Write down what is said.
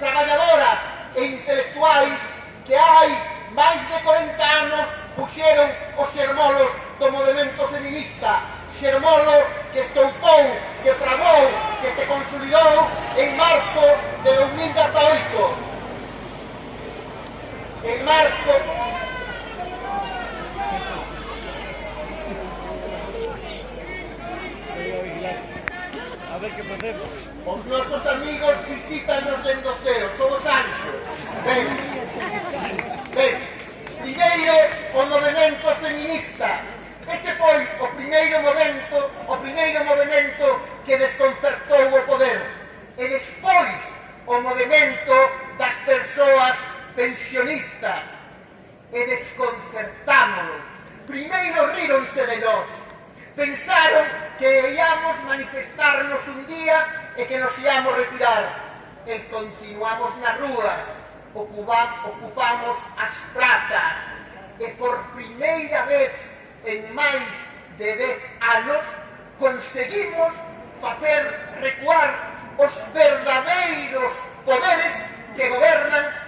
traballadoras e intelectuais que hai máis de 40 anos puxeron os xermolos do movimento feminista. Xermolo que estoupou, que fragou, que se consolidou en marzo de 2018. En marzo ver que facemos. Os nosos amigos visítanos dentro do ceo, son os anxos. Ben, ben, primeiro o movimento feminista. Ese foi o primeiro momento, o primeiro movimento que desconcertou o poder. E despois o movimento das persoas pensionistas. E desconcertámonos. Primeiro ríronse de nós. Pensaron que íamos manifestarnos un día e que nos íamos retirar. E continuamos nas rúas, ocupa, ocupamos as plazas, e por primeira vez en máis de 10 anos conseguimos facer recuar os verdadeiros poderes que gobernan